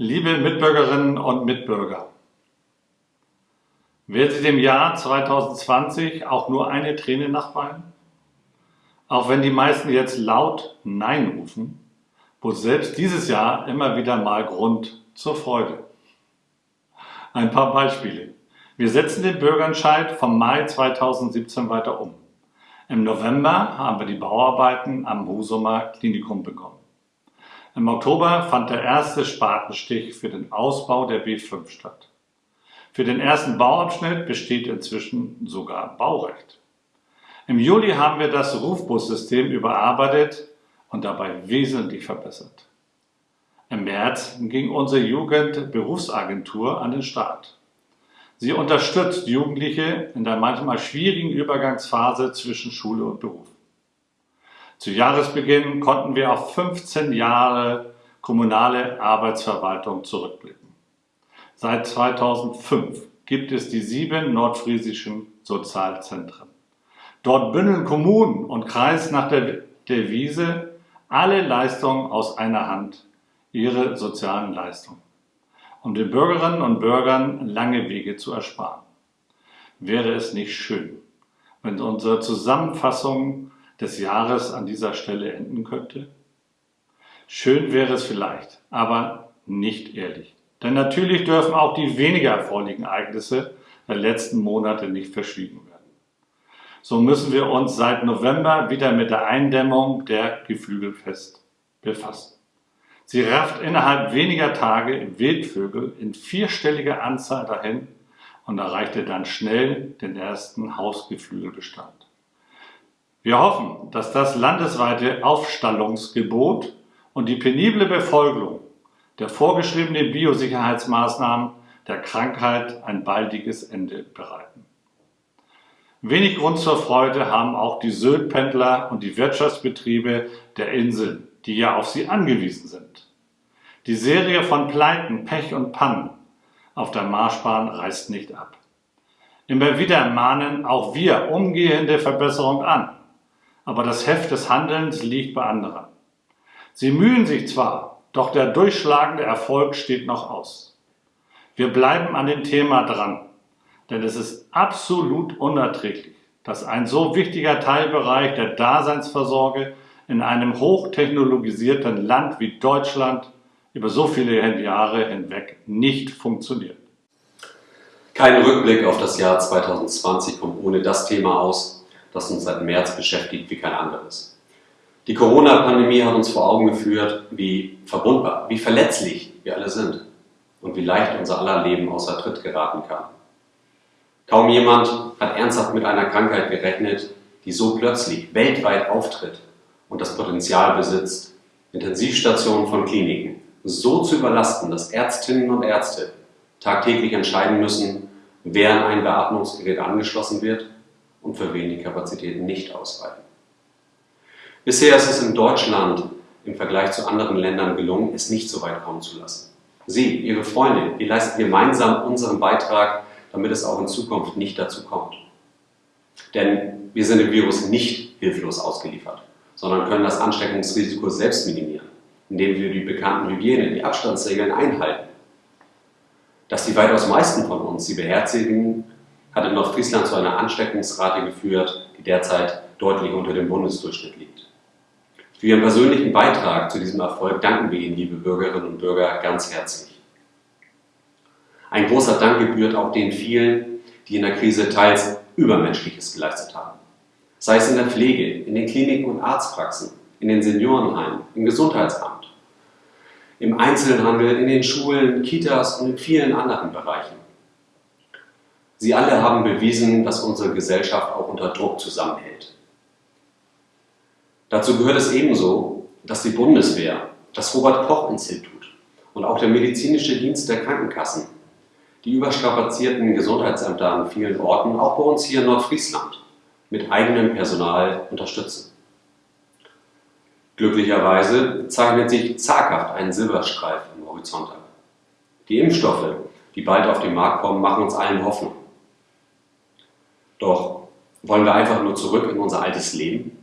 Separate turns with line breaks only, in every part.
Liebe Mitbürgerinnen und Mitbürger, werden Sie dem Jahr 2020 auch nur eine Träne nachweinen? Auch wenn die meisten jetzt laut Nein rufen, bot selbst dieses Jahr immer wieder mal Grund zur Freude. Ein paar Beispiele. Wir setzen den Bürgerentscheid vom Mai 2017 weiter um. Im November haben wir die Bauarbeiten am Husumer Klinikum begonnen. Im Oktober fand der erste Spatenstich für den Ausbau der B5 statt. Für den ersten Bauabschnitt besteht inzwischen sogar Baurecht. Im Juli haben wir das Rufbussystem überarbeitet und dabei wesentlich verbessert. Im März ging unsere Jugendberufsagentur an den Start. Sie unterstützt Jugendliche in der manchmal schwierigen Übergangsphase zwischen Schule und Beruf. Zu Jahresbeginn konnten wir auf 15 Jahre kommunale Arbeitsverwaltung zurückblicken. Seit 2005 gibt es die sieben nordfriesischen Sozialzentren. Dort bündeln Kommunen und Kreis nach der Devise alle Leistungen aus einer Hand, ihre sozialen Leistungen, um den Bürgerinnen und Bürgern lange Wege zu ersparen. Wäre es nicht schön, wenn unsere Zusammenfassung des Jahres an dieser Stelle enden könnte? Schön wäre es vielleicht, aber nicht ehrlich. Denn natürlich dürfen auch die weniger erfreulichen Ereignisse der letzten Monate nicht verschwiegen werden. So müssen wir uns seit November wieder mit der Eindämmung der Geflügelfest befassen. Sie rafft innerhalb weniger Tage Wildvögel in vierstelliger Anzahl dahin und erreichte dann schnell den ersten Hausgeflügelbestand. Wir hoffen, dass das landesweite Aufstallungsgebot und die penible Befolgung der vorgeschriebenen Biosicherheitsmaßnahmen der Krankheit ein baldiges Ende bereiten. Wenig Grund zur Freude haben auch die Syltpendler und die Wirtschaftsbetriebe der Inseln, die ja auf sie angewiesen sind. Die Serie von Pleiten, Pech und Pannen auf der Marschbahn reißt nicht ab. Immer wieder mahnen auch wir umgehende Verbesserung an aber das Heft des Handelns liegt bei anderen. Sie mühen sich zwar, doch der durchschlagende Erfolg steht noch aus. Wir bleiben an dem Thema dran, denn es ist absolut unerträglich, dass ein so wichtiger Teilbereich der Daseinsversorge in einem hochtechnologisierten Land wie Deutschland über so viele Jahre hinweg nicht funktioniert.
Kein Rückblick auf das Jahr 2020 kommt ohne das Thema aus, das uns seit März beschäftigt wie kein anderes. Die Corona-Pandemie hat uns vor Augen geführt, wie verwundbar, wie verletzlich wir alle sind und wie leicht unser aller Leben außer Tritt geraten kann. Kaum jemand hat ernsthaft mit einer Krankheit gerechnet, die so plötzlich weltweit auftritt und das Potenzial besitzt, Intensivstationen von Kliniken so zu überlasten, dass Ärztinnen und Ärzte tagtäglich entscheiden müssen, wer an ein Beatmungsgerät angeschlossen wird und für wen die Kapazitäten nicht ausreichen. Bisher ist es in Deutschland im Vergleich zu anderen Ländern gelungen, es nicht so weit kommen zu lassen. Sie, Ihre Freunde, wir leisten gemeinsam unseren Beitrag, damit es auch in Zukunft nicht dazu kommt. Denn wir sind dem Virus nicht hilflos ausgeliefert, sondern können das Ansteckungsrisiko selbst minimieren, indem wir die bekannten Hygiene, die Abstandsregeln einhalten. Dass die weitaus meisten von uns sie beherzigen, hat in Nordfriesland zu einer Ansteckungsrate geführt, die derzeit deutlich unter dem Bundesdurchschnitt liegt. Für Ihren persönlichen Beitrag zu diesem Erfolg danken wir Ihnen, liebe Bürgerinnen und Bürger, ganz herzlich. Ein großer Dank gebührt auch den vielen, die in der Krise teils Übermenschliches geleistet haben. Sei es in der Pflege, in den Kliniken und Arztpraxen, in den Seniorenheimen, im Gesundheitsamt, im Einzelhandel, in den Schulen, Kitas und in vielen anderen Bereichen. Sie alle haben bewiesen, dass unsere Gesellschaft auch unter Druck zusammenhält. Dazu gehört es ebenso, dass die Bundeswehr, das Robert-Koch-Institut und auch der medizinische Dienst der Krankenkassen die überstrapazierten Gesundheitsämter an vielen Orten, auch bei uns hier in Nordfriesland, mit eigenem Personal unterstützen. Glücklicherweise zeichnet sich zaghaft ein Silberstreif am Horizont ab. Die Impfstoffe, die bald auf den Markt kommen, machen uns allen Hoffnung. Doch wollen wir einfach nur zurück in unser altes Leben?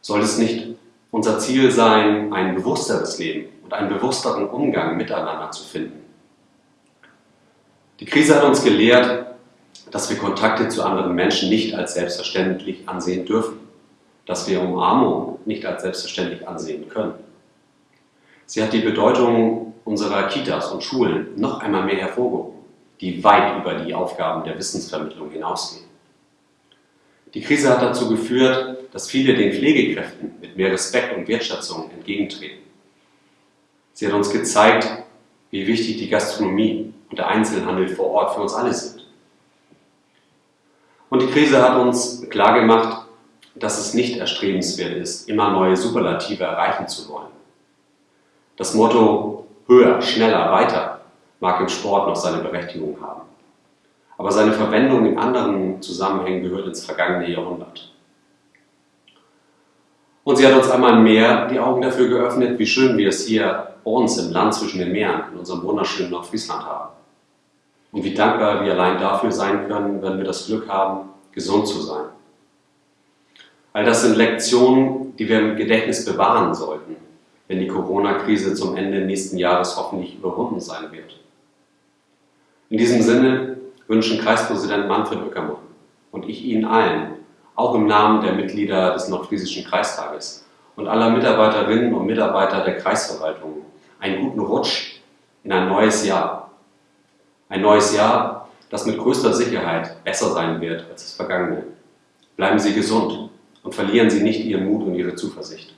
Soll es nicht unser Ziel sein, ein bewussteres Leben und einen bewussteren Umgang miteinander zu finden. Die Krise hat uns gelehrt, dass wir Kontakte zu anderen Menschen nicht als selbstverständlich ansehen dürfen, dass wir Umarmung nicht als selbstverständlich ansehen können. Sie hat die Bedeutung unserer Kitas und Schulen noch einmal mehr hervorgehoben, die weit über die Aufgaben der Wissensvermittlung hinausgehen. Die Krise hat dazu geführt, dass viele den Pflegekräften mit mehr Respekt und Wertschätzung entgegentreten. Sie hat uns gezeigt, wie wichtig die Gastronomie und der Einzelhandel vor Ort für uns alle sind. Und die Krise hat uns klargemacht, dass es nicht erstrebenswert ist, immer neue Superlative erreichen zu wollen. Das Motto höher, schneller, weiter mag im Sport noch seine Berechtigung haben. Aber seine Verwendung in anderen Zusammenhängen gehört ins vergangene Jahrhundert. Und sie hat uns einmal mehr die Augen dafür geöffnet, wie schön wir es hier bei uns im Land zwischen den Meeren, in unserem wunderschönen Nordfriesland haben. Und wie dankbar wir allein dafür sein können, wenn wir das Glück haben, gesund zu sein. All das sind Lektionen, die wir im Gedächtnis bewahren sollten, wenn die Corona-Krise zum Ende nächsten Jahres hoffentlich überwunden sein wird. In diesem Sinne wünschen Kreispräsident Manfred Ueckermann und ich Ihnen allen, auch im Namen der Mitglieder des Nordfriesischen Kreistages und aller Mitarbeiterinnen und Mitarbeiter der Kreisverwaltung, einen guten Rutsch in ein neues Jahr. Ein neues Jahr, das mit größter Sicherheit besser sein wird als das vergangene. Bleiben Sie gesund und verlieren Sie nicht Ihren Mut und Ihre Zuversicht.